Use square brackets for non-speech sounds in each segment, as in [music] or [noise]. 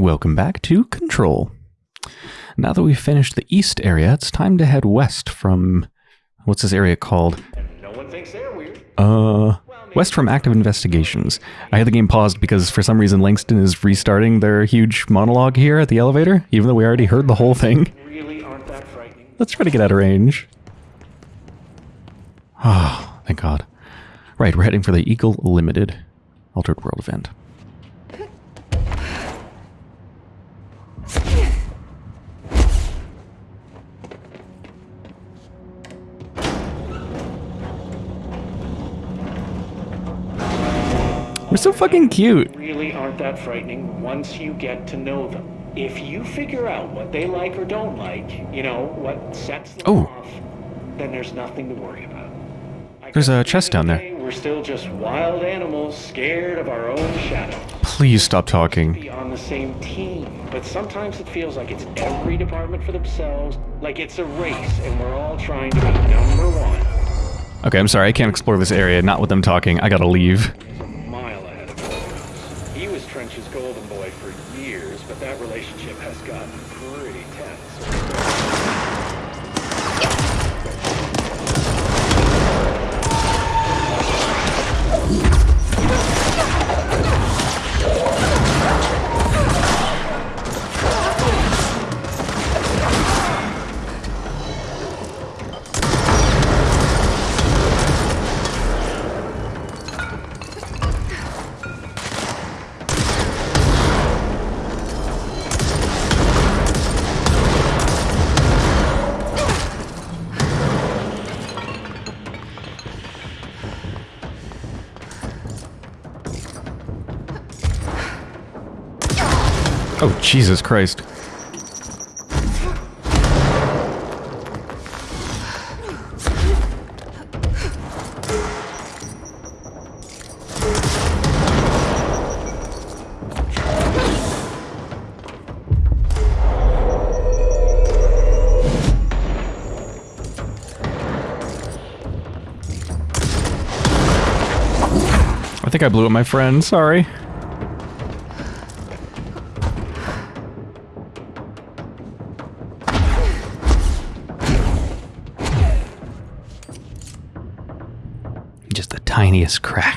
Welcome back to Control. Now that we've finished the east area, it's time to head west from what's this area called? No one thinks they're weird. Uh, west from active investigations. I had the game paused because for some reason Langston is restarting their huge monologue here at the elevator, even though we already heard the whole thing. Really aren't that frightening. Let's try to get out of range. Ah, thank God. Right, we're heading for the Eagle Limited Altered World event. We're so fucking cute. Really aren't that frightening once you get to know them. If you figure out what they like or don't like, you know, what sets them Oh. off, then there's nothing to worry about. I There's a chest down there. We're still just wild animals scared of our own shadows. Please stop talking. Be on the same team, but sometimes it feels like it's every department for themselves, like it's a race and we're all trying to be number one. Okay, I'm sorry, I can't explore this area, not with them talking. I gotta leave. Jesus Christ. I think I blew up my friend, sorry. Tiniest crack.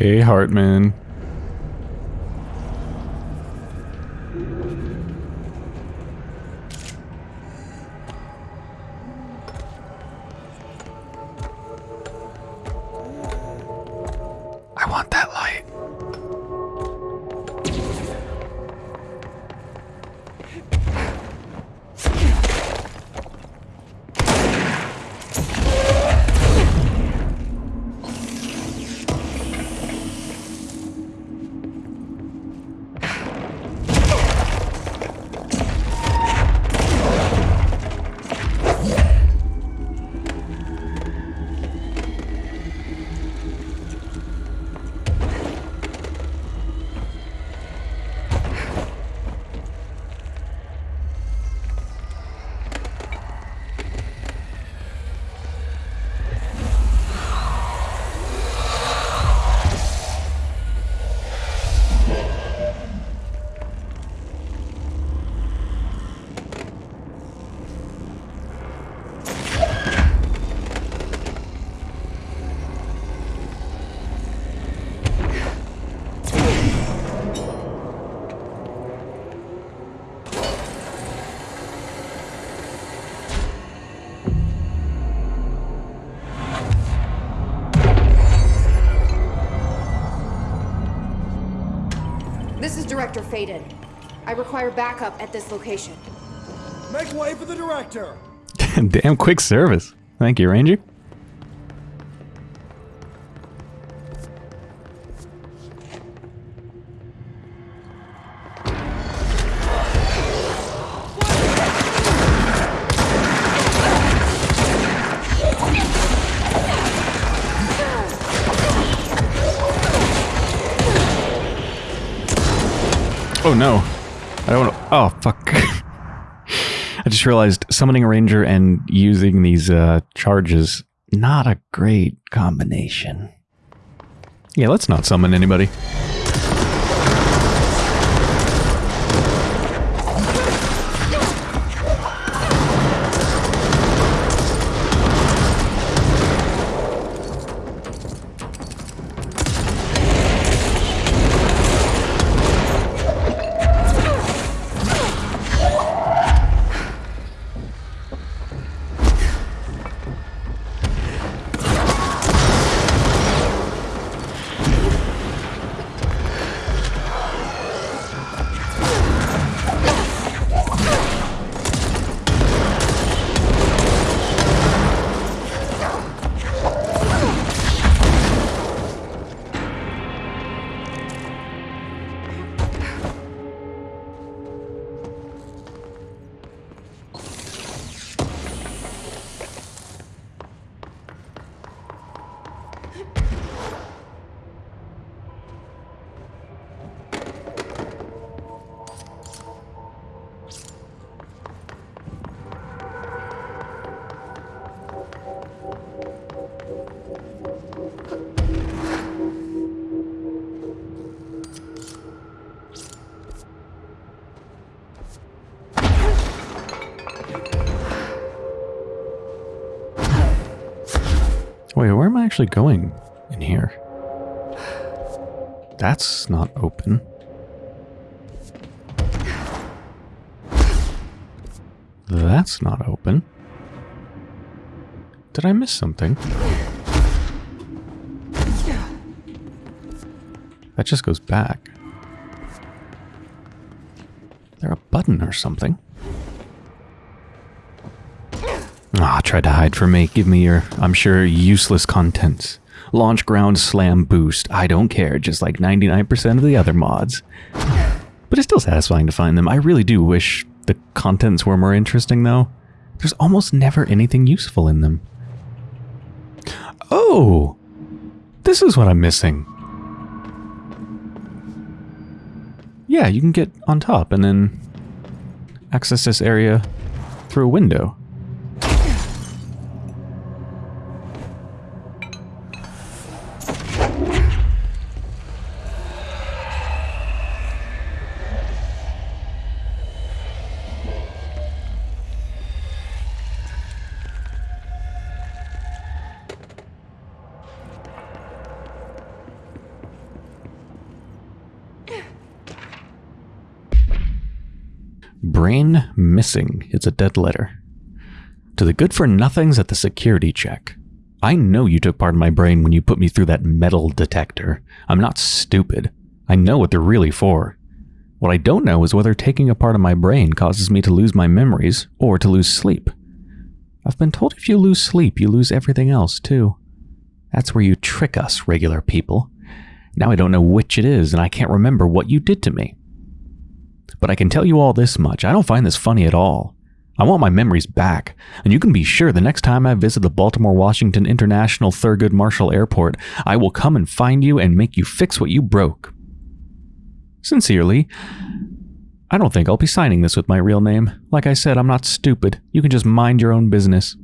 Hey, Hartman. Director Faden. I require backup at this location. Make way for the director! [laughs] Damn quick service. Thank you, Ranger. Oh no. I don't. Oh, fuck. [laughs] I just realized summoning a ranger and using these uh, charges, not a great combination. Yeah, let's not summon anybody. Actually going in here? That's not open. That's not open. Did I miss something? That just goes back. There a button or something? Ah, tried to hide from me. Give me your, I'm sure, useless contents. Launch ground slam boost. I don't care, just like 99% of the other mods. But it's still satisfying to find them. I really do wish the contents were more interesting, though. There's almost never anything useful in them. Oh! This is what I'm missing. Yeah, you can get on top and then access this area through a window. Brain missing. It's a dead letter. To the good for nothings at the security check. I know you took part of my brain when you put me through that metal detector. I'm not stupid. I know what they're really for. What I don't know is whether taking a part of my brain causes me to lose my memories or to lose sleep. I've been told if you lose sleep, you lose everything else too. That's where you trick us, regular people. Now I don't know which it is, and I can't remember what you did to me. But I can tell you all this much I don't find this funny at all. I want my memories back, and you can be sure the next time I visit the Baltimore Washington International Thurgood Marshall Airport, I will come and find you and make you fix what you broke. Sincerely, I don't think I'll be signing this with my real name. Like I said, I'm not stupid. You can just mind your own business.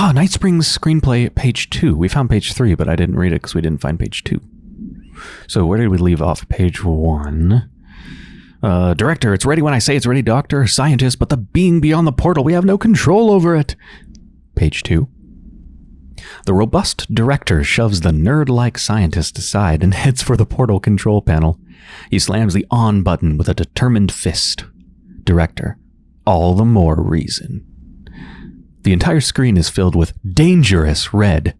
Ah, Night Springs screenplay, page two. We found page three, but I didn't read it because we didn't find page two. So where did we leave off? Page one. Uh, director, it's ready when I say it's ready, doctor. Scientist, but the being beyond the portal, we have no control over it. Page two. The robust director shoves the nerd like scientist aside and [laughs] heads for the portal control panel. He slams the on button with a determined fist. Director, all the more reason. The entire screen is filled with dangerous red.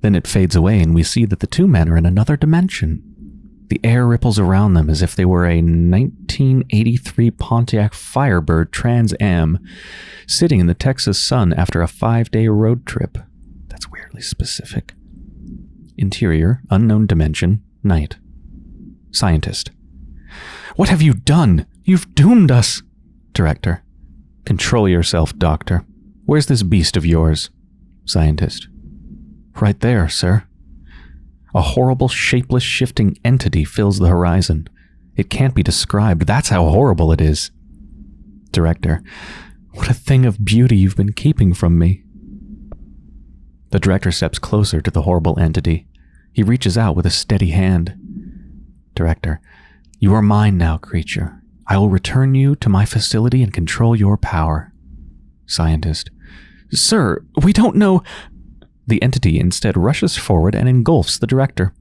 Then it fades away, and we see that the two men are in another dimension. The air ripples around them as if they were a 1983 Pontiac Firebird Trans Am sitting in the Texas sun after a five day road trip. That's weirdly specific. Interior, unknown dimension, night. Scientist. What have you done? You've doomed us! Director. Control yourself, Doctor. Where's this beast of yours? Scientist. Right there, sir. A horrible, shapeless, shifting entity fills the horizon. It can't be described. That's how horrible it is. Director. What a thing of beauty you've been keeping from me. The director steps closer to the horrible entity. He reaches out with a steady hand. Director. You are mine now, creature. I will return you to my facility and control your power. Scientist. Sir, we don't know. The entity instead rushes forward and engulfs the director.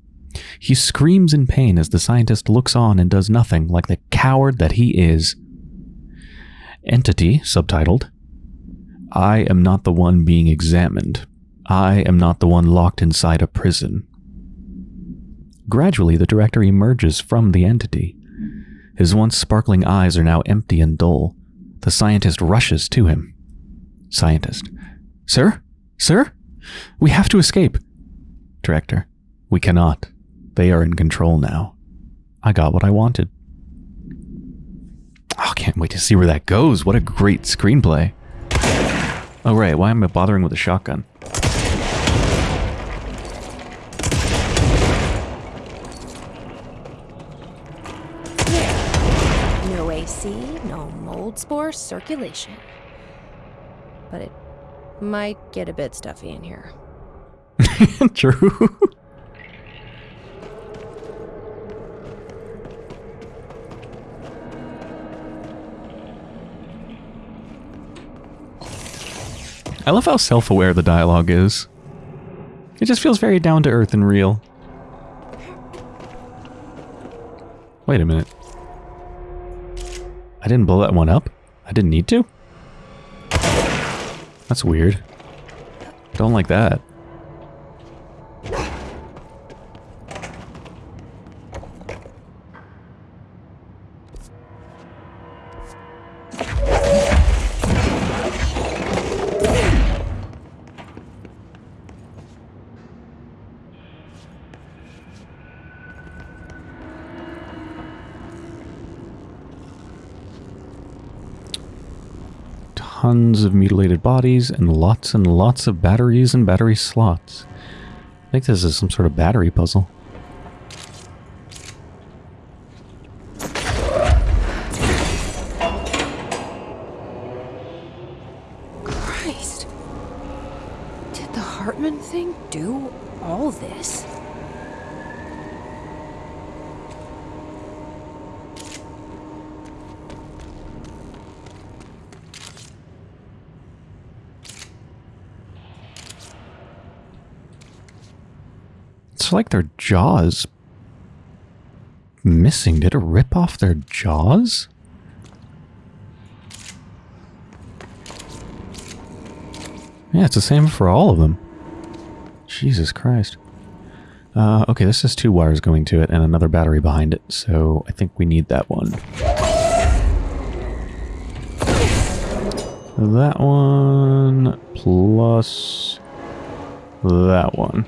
He screams in pain as the scientist looks on and does nothing, like the coward that he is. Entity, subtitled I am not the one being examined. I am not the one locked inside a prison. Gradually, the director emerges from the entity. His once sparkling eyes are now empty and dull. The scientist rushes to him. Scientist. Sir? Sir? We have to escape. Director. We cannot. They are in control now. I got what I wanted. Oh, can't wait to see where that goes. What a great screenplay. Oh, right. Why am I bothering with a shotgun? No AC, no mold spore circulation. But it might get a bit stuffy in here. [laughs] True. I love how self aware the dialogue is. It just feels very down to earth and real. Wait a minute. I didn't blow that one up? I didn't need to? That's weird. Don't like that. Of mutilated bodies and lots and lots of batteries and battery slots. I think this is some sort of battery puzzle. Christ. Did the Hartman thing do all this? It's like their jaws missing. Did it rip off their jaws? Yeah, it's the same for all of them. Jesus Christ. Uh, okay, this has two wires going to it and another battery behind it, so I think we need that one. that one plus that one.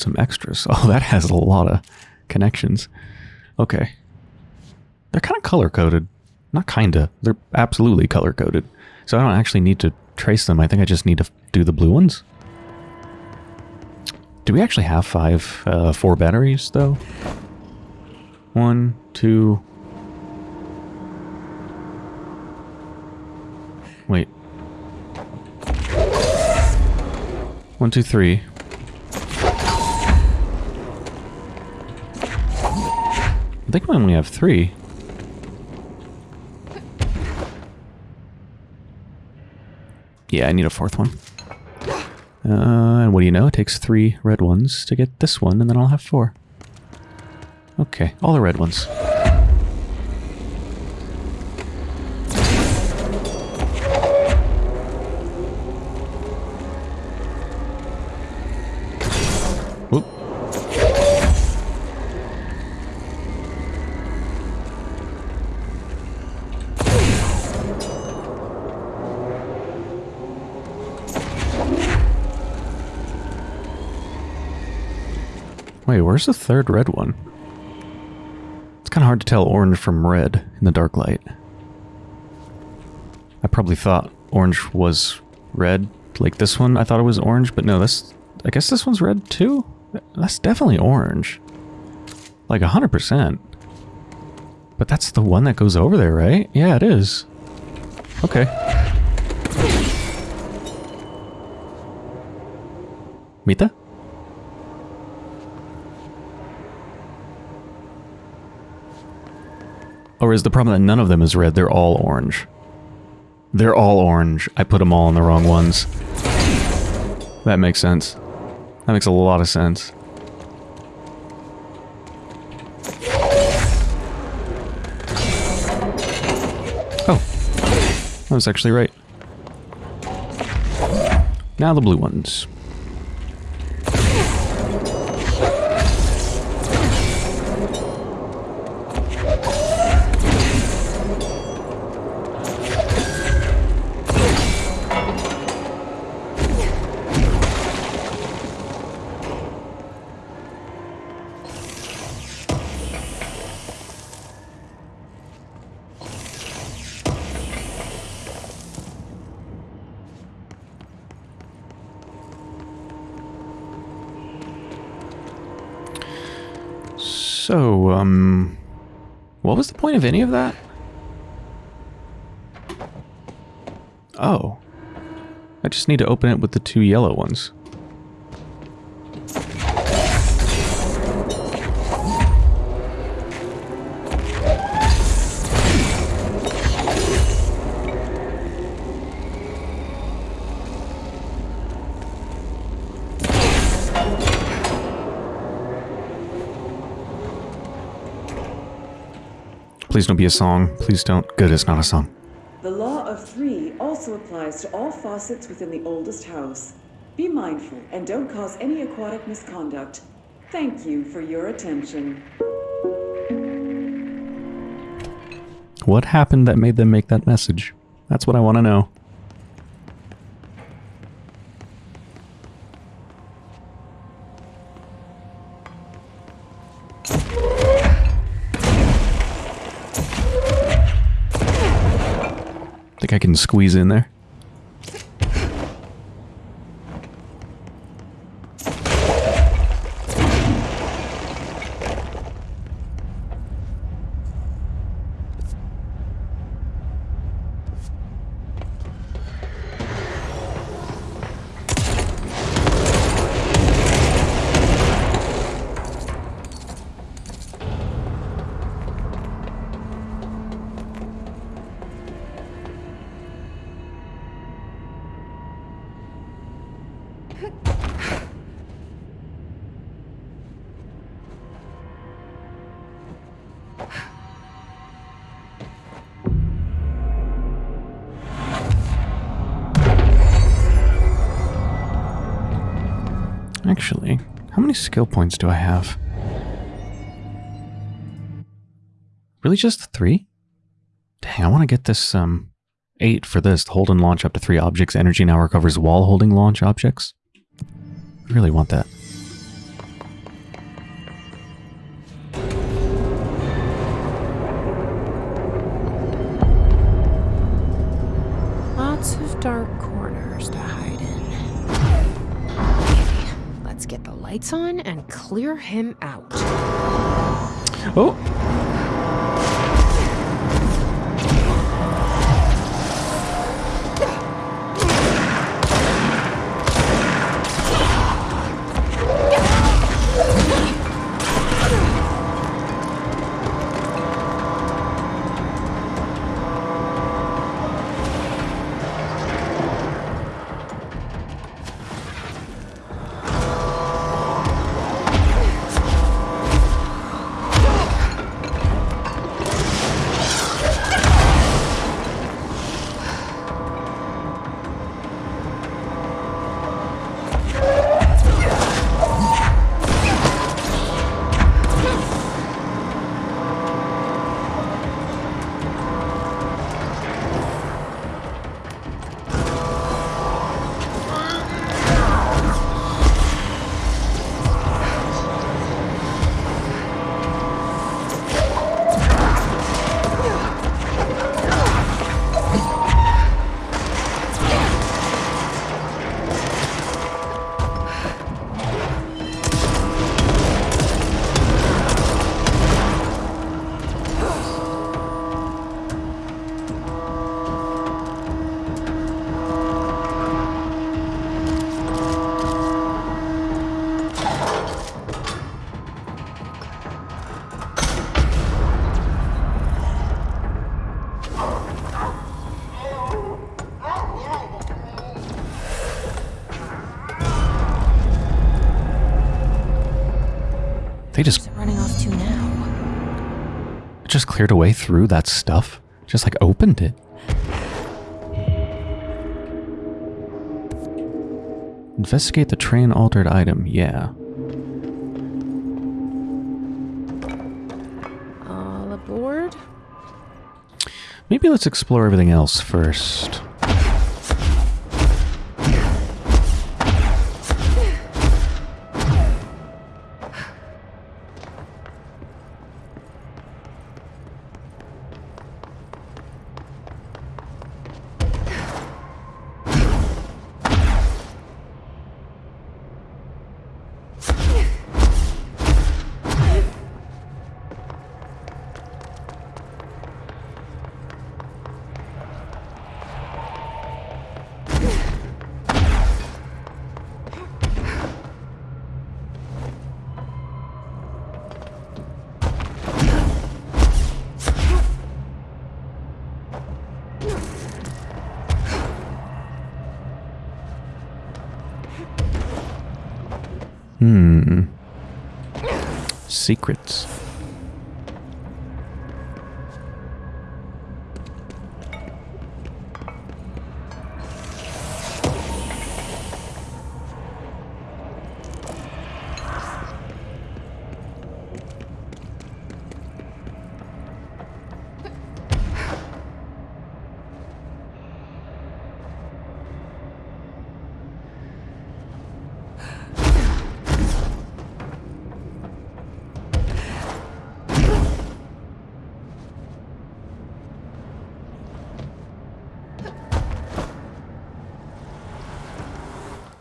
Some extras. [laughs] Oh, that has a lot of connections. Okay. They're kind of color coded. Not kinda. They're absolutely color coded. So I don't actually need to trace them. I think I just need to do the blue ones. Do we actually have five, uh, four batteries though? One, two. Wait. One, two, three. I think we only have three. Yeah, I need a fourth one. Uh, and what do you know? It takes three red ones to get this one, and then I'll have four. Okay, all the red ones. Whoop. Where's the third red one? It's kind of hard to tell orange from red in the dark light. I probably thought orange was red, like this one. I thought it was orange, but no, this... I guess this one's red too? That's definitely orange. Like 100%. But that's the one that goes over there, right? Yeah, it is. Okay. Mita? Or is the problem that none of them is red? They're all orange. They're all orange. I put them all in the wrong ones. That makes sense. That makes a lot of sense. Oh. I was actually right. Now the blue ones. So, um... What was the point of any of that? Oh. I just need to open it with the two yellow ones. Please don't be a song. Please don't. Good, it's not a song. The law of three also applies to all faucets within the oldest house. Be mindful and don't cause any aquatic misconduct. Thank you for your attention. What happened that made them make that message? That's what I want to know. Squeeze in there? Skill points do I have? Really just three? Dang, I want to get this, um, eight for this. Hold and launch up to three objects. Energy now recovers while holding launch objects. I really want that. Him out. Just cleared a way through that stuff. Just like opened it. Investigate the train altered item. Yeah. All aboard? Maybe let's explore everything else first. Secrets.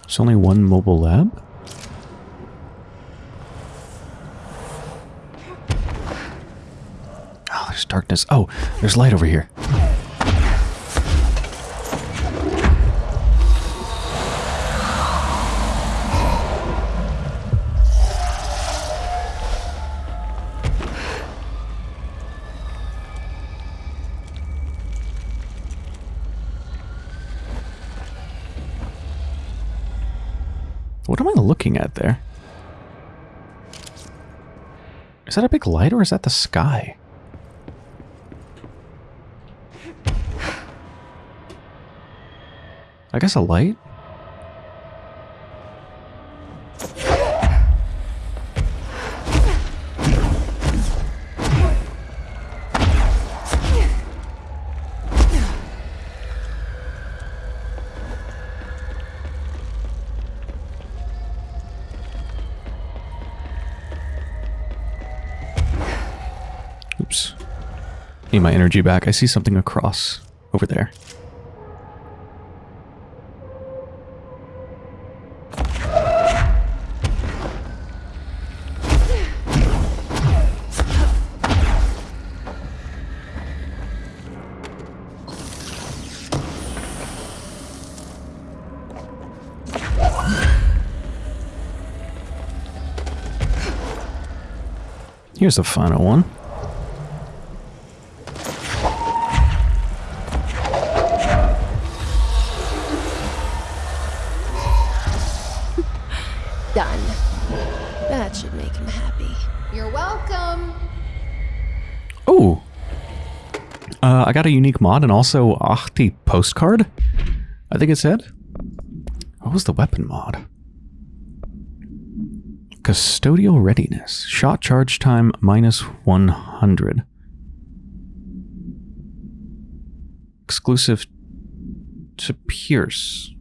There's only one mobile lab? Oh, there's darkness. Oh, there's light over here. Looking at there? Is that a big light or is that the sky? I guess a light? Energy back. I see something across over there. Here's the final one. A unique mod and also Ahti postcard, I think it said. What was the weapon mod? Custodial readiness. Shot charge time minus 100. Exclusive to Pierce.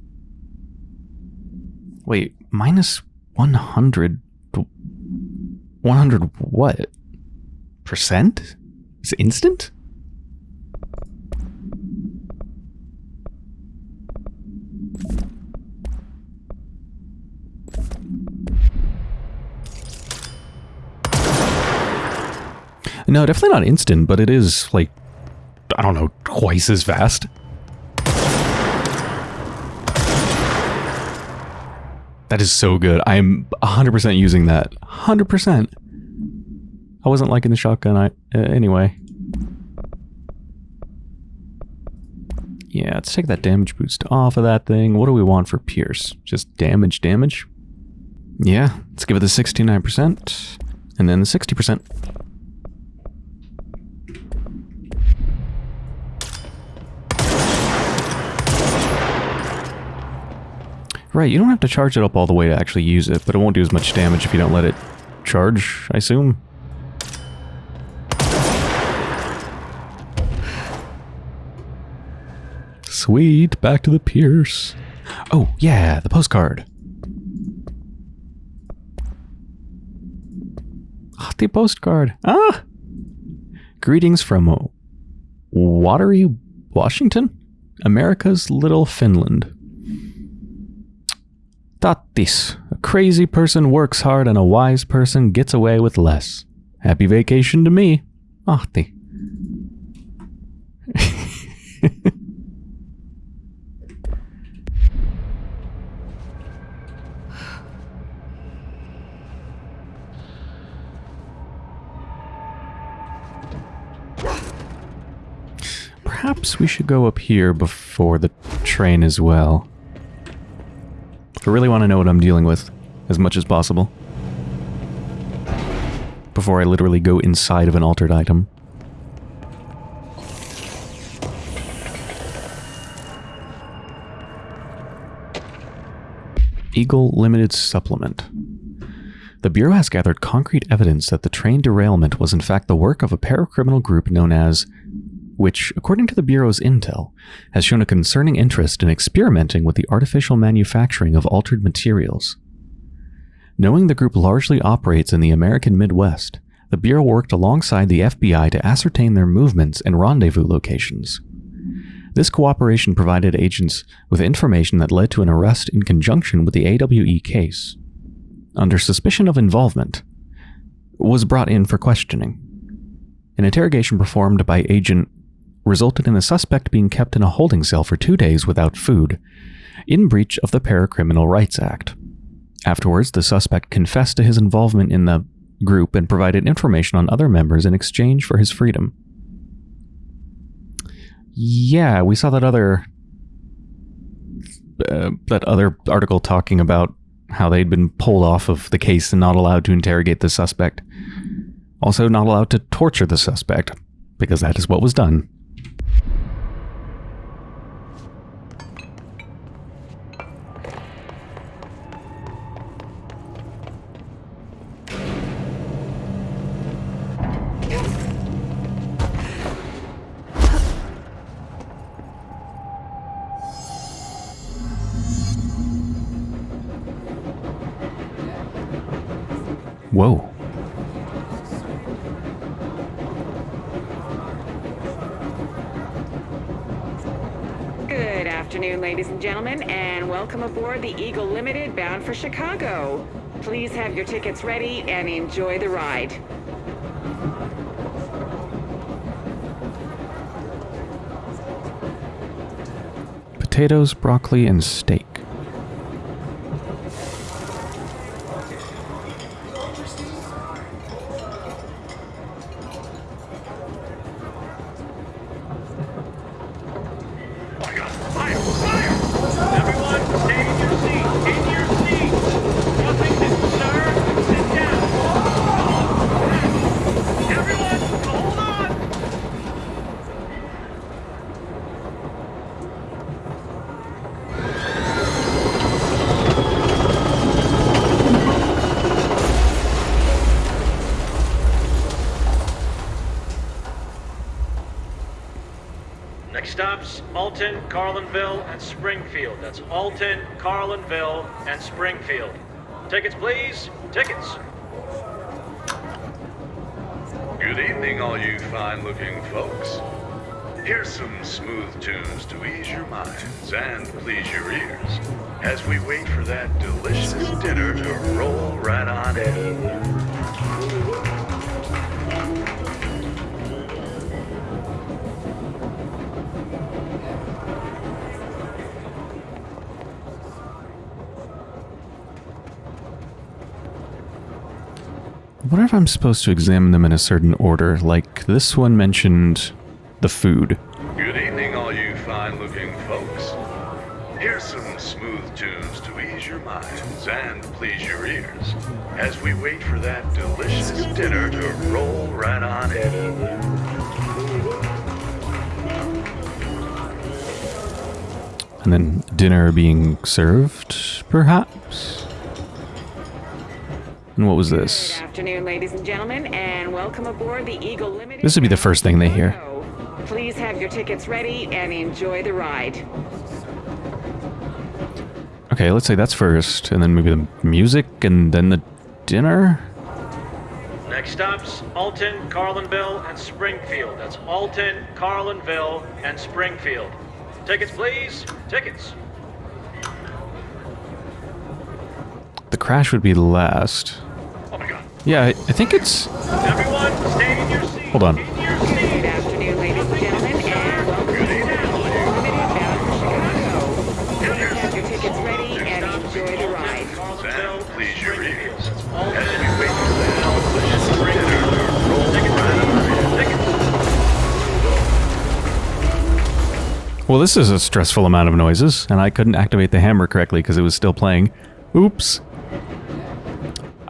Wait, minus 100. 100 what? Percent? Is instant? No, definitely not instant, but it is like I don't know, twice as fast. That is so good. I'm 100% using that. 100%. I wasn't liking the shotgun I, uh, anyway. Yeah, let's take that damage boost off of that thing. What do we want for Pierce? Just damage, damage? Yeah, let's give it the 69%. And then the 60%. Right, you don't have to charge it up all the way to actually use it, but it won't do as much damage if you don't let it charge, I assume. Sweet, back to the Pierce. Oh, yeah, the postcard. Ah, the postcard. Ah! Greetings from Watery, Washington? America's Little Finland. Tatis. A crazy person works hard and a wise person gets away with less. Happy vacation to me. Ahti. [laughs] Perhaps we should go up here before the train as well. I really want to know what I'm dealing with as much as possible. Before I literally go inside of an altered item. Eagle Limited Supplement. The Bureau has gathered concrete evidence that the train derailment was in fact the work of a paracriminal group known as which, according to the Bureau's intel, has shown a concerning interest in experimenting with the artificial manufacturing of altered materials. Knowing the group largely operates in the American Midwest, the Bureau worked alongside the FBI to ascertain their movements and rendezvous locations. This cooperation provided agents with information that led to an arrest in conjunction with the AWE case. Under suspicion of involvement, was brought in for questioning. An interrogation performed by Agent resulted in the suspect being kept in a holding cell for two days without food, in breach of the Paracriminal Rights Act. Afterwards, the suspect confessed to his involvement in the group and provided information on other members in exchange for his freedom. Yeah, we saw that other uh, that other article talking about how they'd been pulled off of the case and not allowed to interrogate the suspect. Also, not allowed to torture the suspect, because that is what was done. Whoa. Good afternoon, ladies and gentlemen, and welcome aboard the Eagle Limited bound for Chicago. Please have your tickets ready and enjoy the ride. Potatoes, broccoli, and steak. Alton, Carlinville, and Springfield. Tickets, please. Tickets. Good evening, all you fine looking folks. Here's some smooth tunes to ease your minds and please your ears as we wait for that delicious dinner to roll right on in. If I'm supposed to examine them in a certain order, like this one mentioned the food. Good evening, all you fine looking folks. Here's some smooth tunes to ease your minds and please your ears as we wait for that delicious dinner to roll right on in. And then dinner being served, perhaps? And what was this? Good this? afternoon, ladies and gentlemen, and welcome aboard the Eagle Limited. This would be the first thing they hear. Please have your tickets ready and enjoy the ride. Okay, let's say that's first, and then maybe the music, and then the dinner? Next stops, Alton, Carlinville, and Springfield. That's Alton, Carlinville, and Springfield. Tickets, please. Tickets. The crash would be last. Yeah, I, think it's... Hold on. Well, this is a stressful amount of noises, and I couldn't activate the hammer correctly because it was still playing. Oops.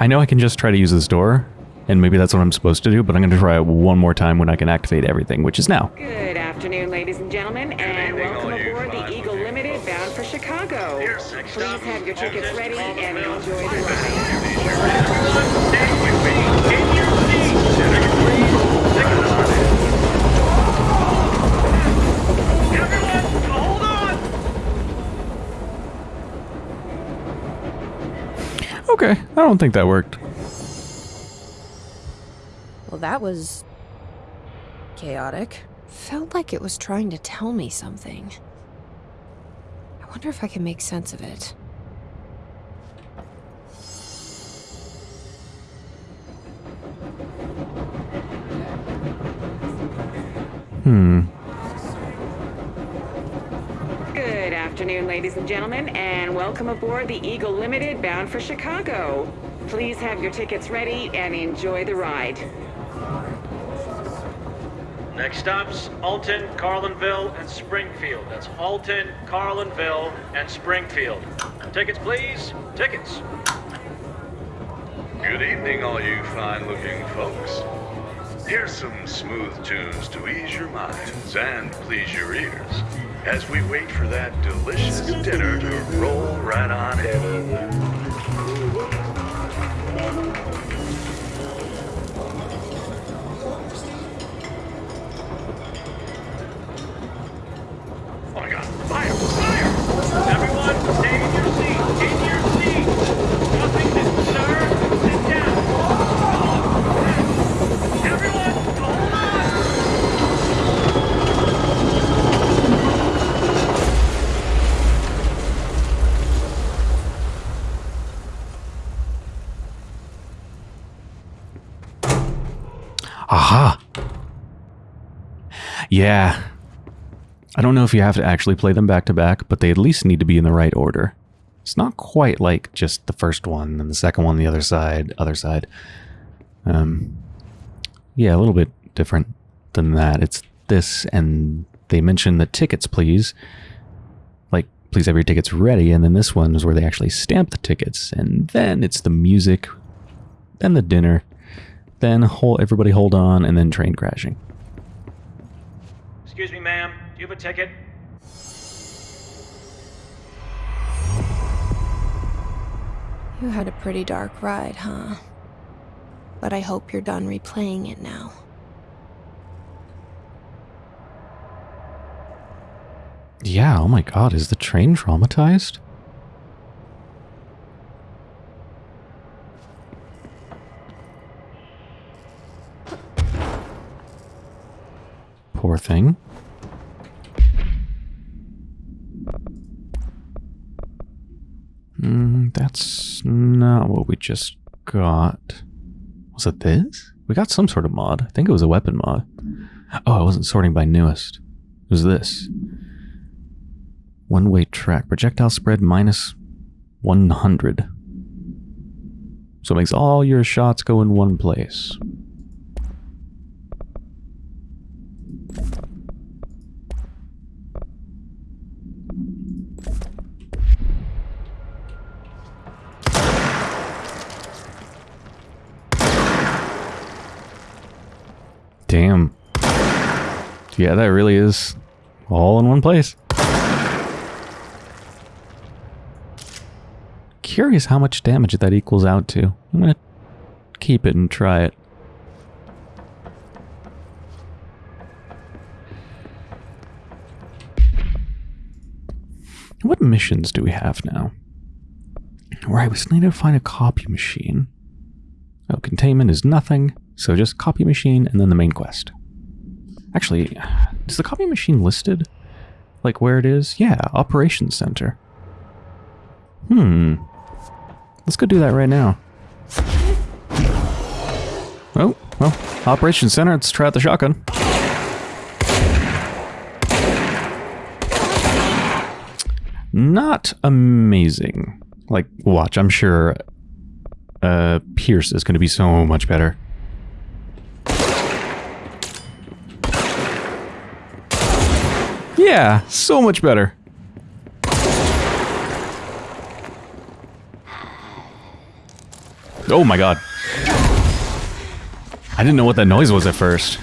I know I can just try to use this door, and maybe that's what I'm supposed to do, but I'm going to try it one more time when I can activate everything, which is now. Good afternoon, ladies and gentlemen, and welcome aboard the Eagle Limited bound for Chicago. Please have your tickets ready and enjoy the ride. Please your ears. Everyone, stay in your seat. In your seat. Dinner to roll right on in. Everyone, hold on. Okay, I don't think that worked. Well, that was chaotic. Felt like it was trying to tell me something. I wonder if I can make sense of it. Hmm. Ladies and gentlemen, and welcome aboard the Eagle Limited bound for Chicago. Please have your tickets ready and enjoy the ride. Next stops, Alton, Carlinville, and Springfield. That's Alton, Carlinville, and Springfield. Tickets, please. Tickets. Good evening, all you fine looking folks. Here's some smooth tunes to ease your minds and please your ears as we wait for that delicious dinner to roll right on in. Yeah. I don't know if you have to actually play them back to back, but they at least need to be in the right order. It's not quite like just the first one and the second one the other side, other side. Um, yeah, a little bit different than that. It's this, and they mention the tickets, please. Like, please have your tickets ready, and then this one is where they actually stamp the tickets, and then it's the music, then the dinner, then hold, everybody hold on, and then train crashing. Excuse me, ma'am. Do you have a ticket? You had a pretty dark ride, huh? But I hope you're done replaying it now. Yeah, oh my god, is the train traumatized? Poor thing. Mm, that's not what we just got. Was it this? We got some sort of mod. I think it was a weapon mod. Oh, I wasn't sorting by newest. It was this. One-way track. Projectile spread minus 100. So it makes all your shots go in one place. Damn. Yeah, that really is all in one place. Curious how much damage that equals out to. I'm gonna keep it and try it. What missions do we have now? Right, we still need to find a copy machine. Oh, containment is nothing, so just copy machine and then the main quest. Actually, is the copy machine listed? Like where it is? Yeah, operations center. Hmm. Let's go do that right now. Oh, well, operations center, let's try out the shotgun. Not amazing. Like, watch, I'm sure uh, Pierce is going to be so much better. Yeah, so much better. Oh my god. I didn't know what that noise was at first.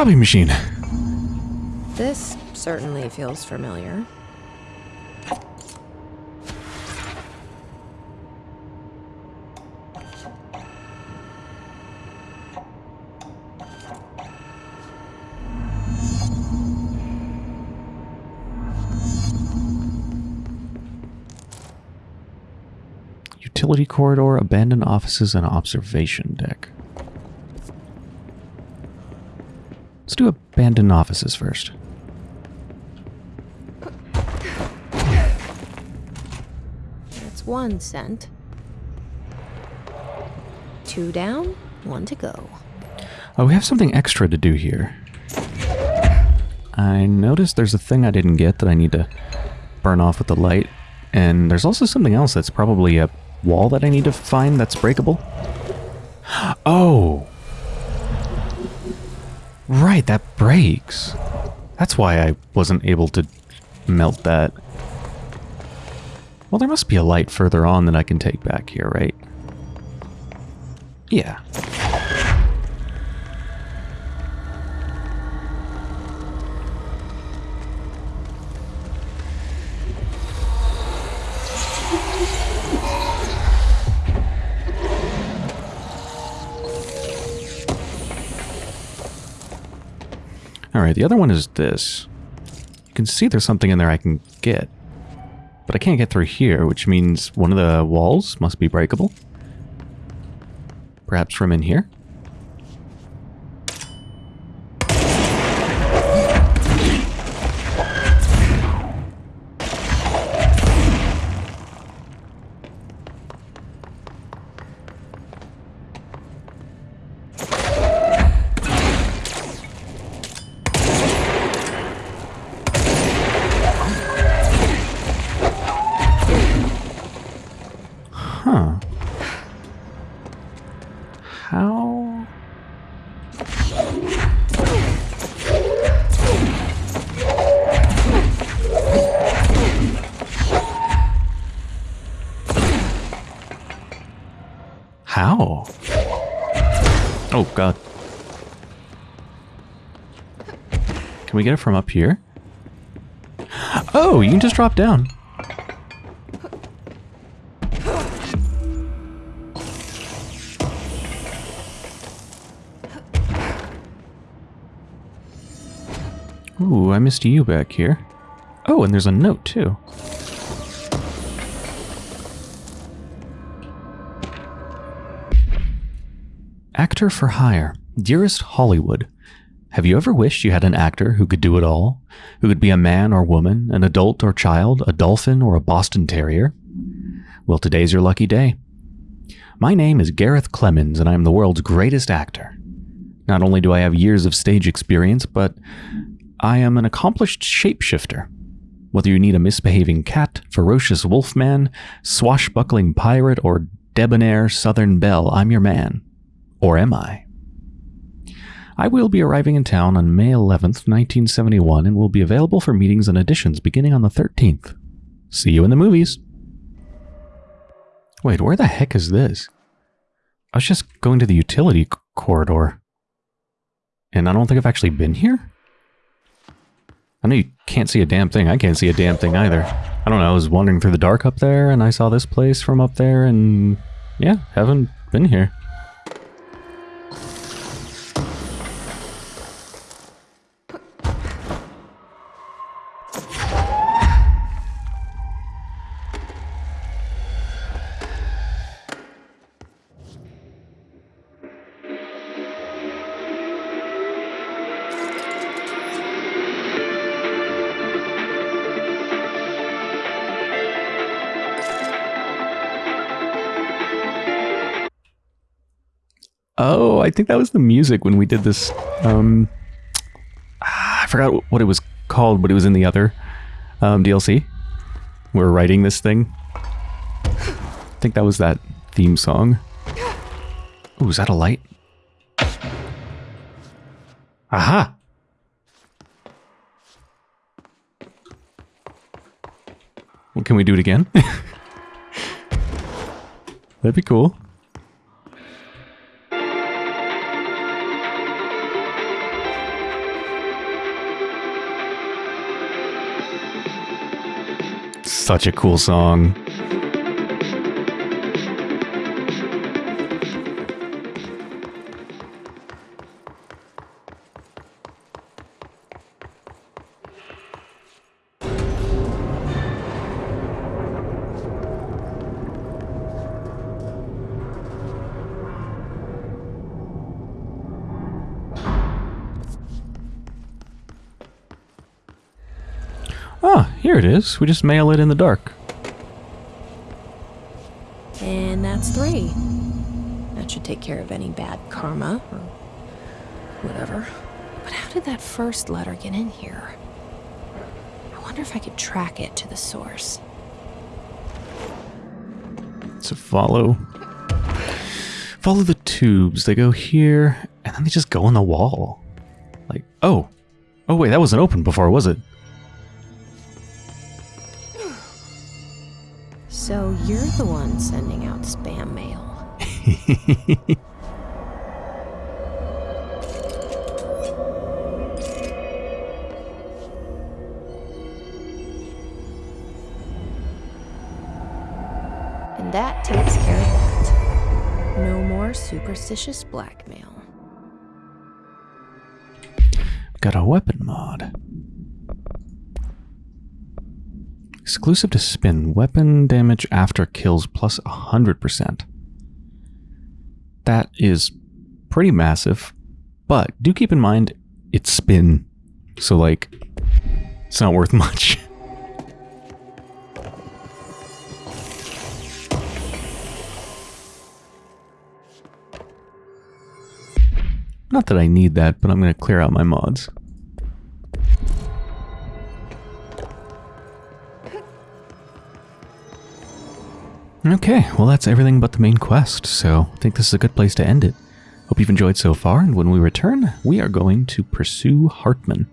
Copy machine. This certainly feels familiar. Utility corridor, abandoned offices, and observation deck. Let's do abandoned offices first. That's one sent. Two down, one to go. Oh, we have something extra to do here. I noticed there's a thing I didn't get that I need to burn off with the light. And there's also something else that's probably a wall that I need to find that's breakable. [gasps] Oh! Right, that breaks. That's why I wasn't able to melt that. Well, there must be a light further on that I can take back here, right? Yeah. The other one is this. You can see there's something in there I can get. But I can't get through here, which means one of the walls must be breakable. Perhaps from in here? We get it from up here? Oh, you can just drop down. Ooh, I missed you back here. Oh, and there's a note too. Actor for hire. Dearest Hollywood, have you ever wished you had an actor who could do it all? Who could be a man or woman, an adult or child, a dolphin or a Boston Terrier? Well, today's your lucky day. My name is Gareth Clemens, and I am the world's greatest actor. Not only do I have years of stage experience, but I am an accomplished shapeshifter. Whether you need a misbehaving cat, ferocious wolfman, swashbuckling pirate, or debonair southern belle, I'm your man. Or am I? I will be arriving in town on May 11th, 1971, and will be available for meetings and auditions beginning on the 13th. See you in the movies. Wait, where the heck is this? I was just going to the utility corridor. And I don't think I've actually been here? I know you can't see a damn thing. I can't see a damn thing either. I don't know. I was wandering through the dark up there and I saw this place from up there and yeah, haven't been here. Oh, I think that was the music when we did this. Um, ah, I forgot what it was called, but it was in the other um, DLC. We are writing this thing. I think that was that theme song. Ooh, is that a light? Aha! Well, can we do it again? [laughs] That'd be cool. Such a cool song. It is. We just mail it in the dark. And that's three. That should take care of any bad karma or whatever. But how did that first letter get in here? I wonder if I could track it to the source. So follow. Follow the tubes. They go here, and then they just go in the wall. Like, oh. Oh, wait, that wasn't open before, was it? Sending out spam mail. [laughs] And that takes care of that. No more superstitious blackmail. Got a weapon mod. Exclusive to spin. Weapon damage after kills plus 100%. That is pretty massive. But do keep in mind, it's spin. So, like, it's not worth [laughs] much. Not that I need that, but I'm going to clear out my mods. Okay, well that's everything but the main quest, so I think this is a good place to end it. Hope you've enjoyed so far, and when we return, we are going to pursue Hartman.